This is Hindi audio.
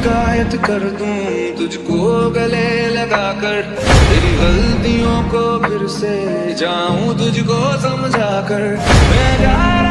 शिकायत कर दूँ, तुझको गले लगाकर। तेरी गलतियों को फिर से जाऊँ, तुझको समझा कर मैं